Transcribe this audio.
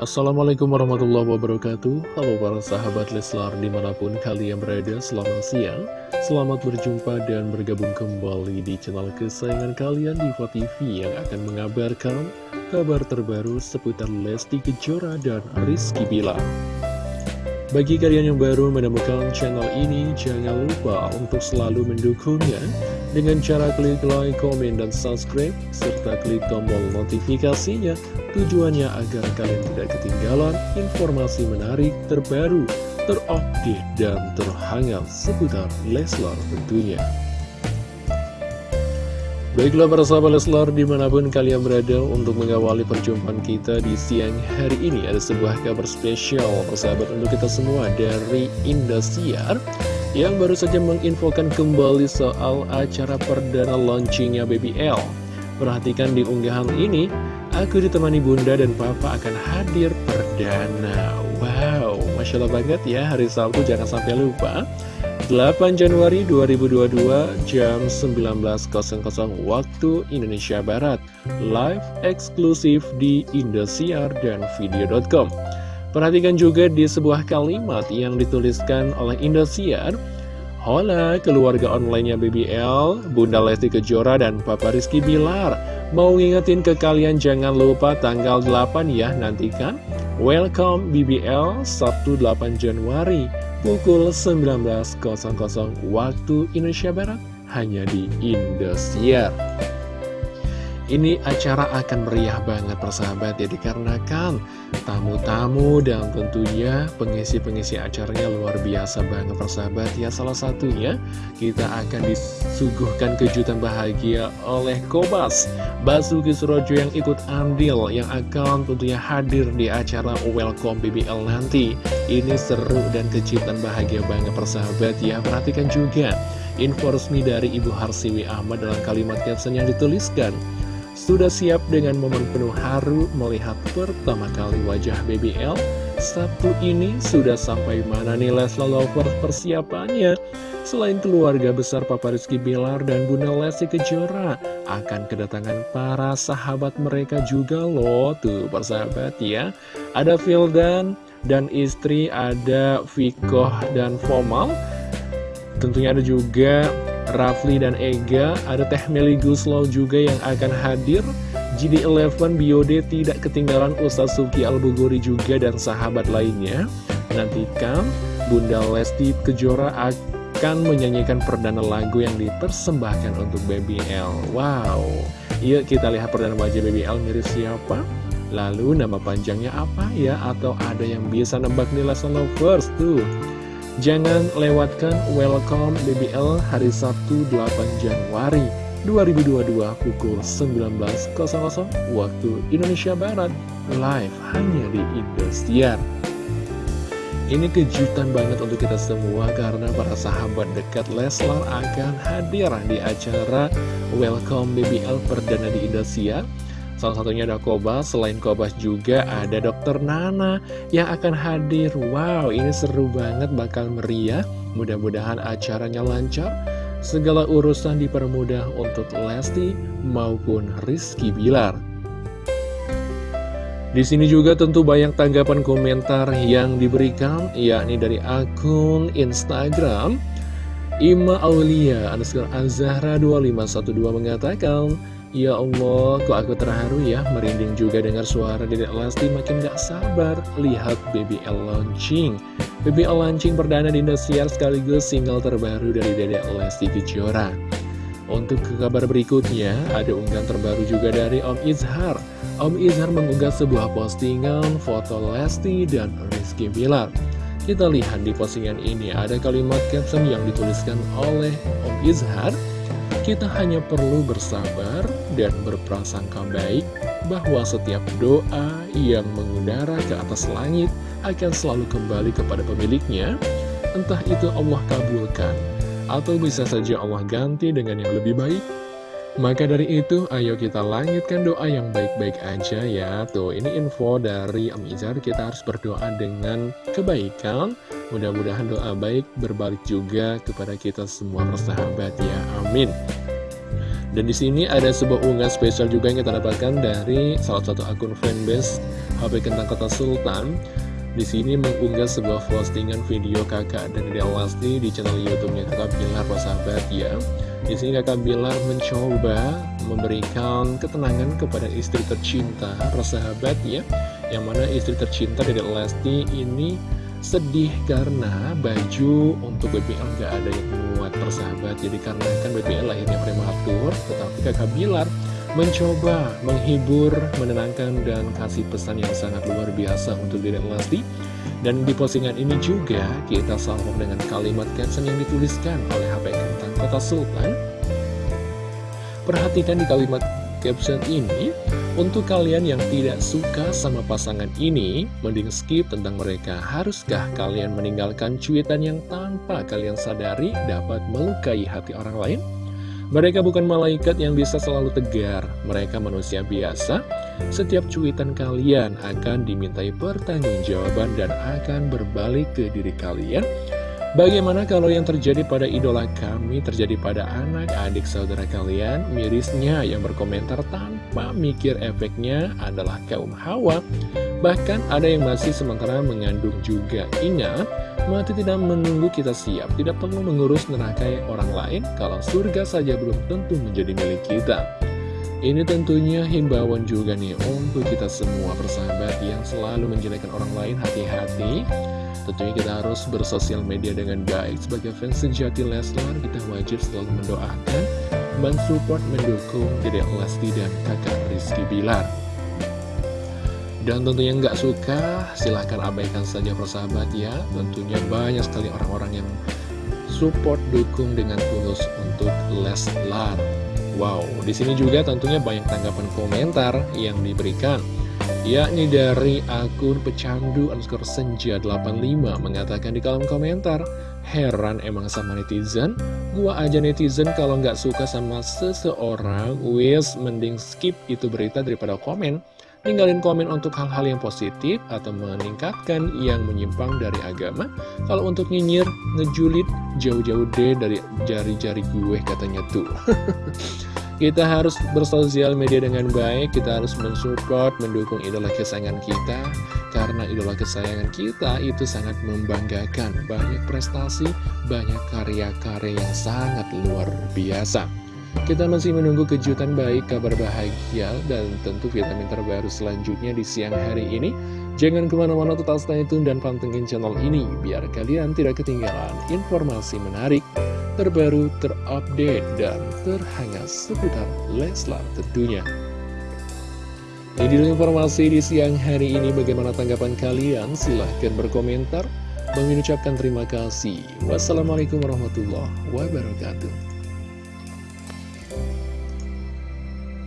Assalamualaikum warahmatullahi wabarakatuh. Halo para sahabat Leslar di mana pun kalian berada Selamat siang. Selamat berjumpa dan bergabung kembali di channel kesayangan kalian Diva TV Yang akan mengabarkan kabar terbaru seputar Lesti Kejora dan Rizky Bilar. Bagi kalian yang baru menemukan channel ini, jangan lupa untuk selalu mendukungnya dengan cara klik like, komen, dan subscribe, serta klik tombol notifikasinya Tujuannya agar kalian tidak ketinggalan informasi menarik, terbaru, terupdate, dan terhangat seputar Leslar tentunya. Baiklah para sahabat Leslar di mana pun kalian berada untuk mengawali perjumpaan kita di siang hari ini Ada sebuah kabar spesial persahabat untuk kita semua dari Indosiar Yang baru saja menginfokan kembali soal acara perdana launchingnya BBL Perhatikan di unggahan ini Aku ditemani bunda dan papa akan hadir perdana. Wow, Masya Allah banget ya hari Sabtu jangan sampai lupa. 8 Januari 2022 jam 19.00 waktu Indonesia Barat. Live eksklusif di Indosiar dan Video.com Perhatikan juga di sebuah kalimat yang dituliskan oleh Indosiar. Hola keluarga onlinenya BBL, Bunda Lesti Kejora dan Papa Rizky Bilar. Mau ngingetin ke kalian jangan lupa tanggal 8 ya nantikan. Welcome BBL Sabtu 8 Januari pukul 19.00 waktu Indonesia Barat hanya di Indosiar. Ini acara akan meriah banget persahabat ya dikarenakan tamu-tamu dan tentunya pengisi-pengisi acaranya luar biasa banget persahabat ya. Salah satunya kita akan disuguhkan kejutan bahagia oleh Kobas Basuki Surojo yang ikut andil yang akan tentunya hadir di acara Welcome BBL nanti. Ini seru dan kejutan bahagia banget persahabat ya. Perhatikan juga info resmi dari Ibu Harsiwi Ahmad dalam kalimat caption yang dituliskan sudah siap dengan momen penuh haru melihat pertama kali wajah BBL? Sabtu ini sudah sampai mana nih Lesla Lover persiapannya? Selain keluarga besar Papa Rizky Bilar dan Bunda Lesti Kejora Akan kedatangan para sahabat mereka juga loh Tuh persahabat ya Ada Vildan dan istri ada Vikoh dan Fomal Tentunya ada juga Rafli dan Ega, ada Teh Meli Guslow juga yang akan hadir. GD11 Biode tidak ketinggalan Ustaz Suki Al-Buguri juga dan sahabat lainnya. Nantikan Bunda Lesti Kejora akan menyanyikan perdana lagu yang dipersembahkan untuk BBL. Wow, yuk kita lihat perdana wajah BBL mirip siapa? Lalu nama panjangnya apa ya? Atau ada yang bisa nebak nih Lesson Lovers tuh? Jangan lewatkan Welcome BBL hari Sabtu 8 Januari 2022 pukul 19.00 waktu Indonesia Barat live hanya di Indosiar. Ini kejutan banget untuk kita semua karena para sahabat dekat Leslar akan hadir di acara Welcome BBL perdana di Indosiar Salah satunya ada Kobas, selain Kobas juga ada Dokter Nana yang akan hadir. Wow, ini seru banget, bakal meriah. Mudah-mudahan acaranya lancar. Segala urusan dipermudah untuk Lesti maupun Rizky Bilar. Di sini juga tentu banyak tanggapan komentar yang diberikan, yakni dari akun Instagram Ima Aulia underscore Azahra 2512 mengatakan Ya Allah, kok aku terharu ya, merinding juga dengar suara Dedek Lesti makin gak sabar lihat BBL launching. BBL launching perdana di Indosiar sekaligus single terbaru dari Dedek Lesti Kejora. Untuk kabar berikutnya, ada unggahan terbaru juga dari Om Izhar. Om Izhar mengunggah sebuah postingan foto Lesti dan Rizky Bilar. Kita lihat di postingan ini ada kalimat caption yang dituliskan oleh Om Izhar kita hanya perlu bersabar dan berprasangka baik bahwa setiap doa yang mengudara ke atas langit akan selalu kembali kepada pemiliknya, entah itu Allah kabulkan, atau bisa saja Allah ganti dengan yang lebih baik. Maka dari itu, ayo kita langitkan doa yang baik-baik aja ya. Tuh, ini info dari Om Izar, kita harus berdoa dengan kebaikan, Mudah-mudahan doa baik berbalik juga kepada kita semua persahabat ya, amin Dan di sini ada sebuah unggahan spesial juga yang kita dapatkan dari salah satu akun fanbase HP Kentang Kota Sultan. Di sini mengunggah sebuah postingan video kakak dan Dede Lesti di channel YouTube-nya kakak Bilar, sahabat ya. Di sini kakak Bilar mencoba memberikan ketenangan kepada istri tercinta, persahabat ya, yang mana istri tercinta Dede Lesti ini sedih karena baju untuk BBL gak ada yang muat persahabat. Jadi karena kan BBL lahirnya prematur tetapi kakak Bilar mencoba menghibur, menenangkan dan kasih pesan yang sangat luar biasa untuk Dede Lesti. Dan di postingan ini juga kita salvo dengan kalimat caption yang dituliskan oleh HP Kentang Kota Sultan. Perhatikan di kalimat caption ini untuk kalian yang tidak suka sama pasangan ini, mending skip tentang mereka. Haruskah kalian meninggalkan cuitan yang tanpa kalian sadari dapat melukai hati orang lain? Mereka bukan malaikat yang bisa selalu tegar, mereka manusia biasa. Setiap cuitan kalian akan dimintai pertanggungjawaban dan akan berbalik ke diri kalian Bagaimana kalau yang terjadi pada idola kami terjadi pada anak, adik, saudara kalian? Mirisnya yang berkomentar tanpa mikir efeknya adalah kaum hawa. Bahkan ada yang masih sementara mengandung juga. Ingat, mati tidak menunggu kita siap. Tidak perlu mengurus neraka orang lain kalau surga saja belum tentu menjadi milik kita. Ini tentunya himbauan juga nih untuk kita semua persahabat yang selalu menjelekan orang lain hati-hati Tentunya kita harus bersosial media dengan baik. Sebagai fans sejati Leslar, kita wajib selalu mendoakan Mensupport, mendukung Dedek Lesti dan kakak Rizky Bilar. Dan tentunya nggak suka, silahkan abaikan saja persahabat ya. Tentunya banyak sekali orang-orang yang support, dukung dengan tulus untuk Leslar. Wow, di sini juga tentunya banyak tanggapan komentar yang diberikan yakni dari akun pecandu underscore senja 85 mengatakan di kolom komentar heran emang sama netizen gua aja netizen kalau nggak suka sama seseorang wis mending skip itu berita daripada komen Tinggalin komen untuk hal-hal yang positif atau meningkatkan yang menyimpang dari agama. Kalau untuk nyinyir, ngejulit, jauh-jauh deh dari jari-jari gue katanya tuh. Kita harus bersosial media dengan baik, kita harus mensupport, mendukung idola kesayangan kita, karena idola kesayangan kita itu sangat membanggakan. Banyak prestasi, banyak karya-karya yang sangat luar biasa. Kita masih menunggu kejutan baik, kabar bahagia, dan tentu vitamin terbaru selanjutnya di siang hari ini. Jangan ke mana-mana tetap stay tune dan pantengin channel ini, biar kalian tidak ketinggalan informasi menarik terbaru, terupdate, dan terhangat seputar Leslar tentunya. Ini informasi di siang hari ini. Bagaimana tanggapan kalian? Silahkan berkomentar. Mengucapkan terima kasih. Wassalamualaikum warahmatullahi wabarakatuh.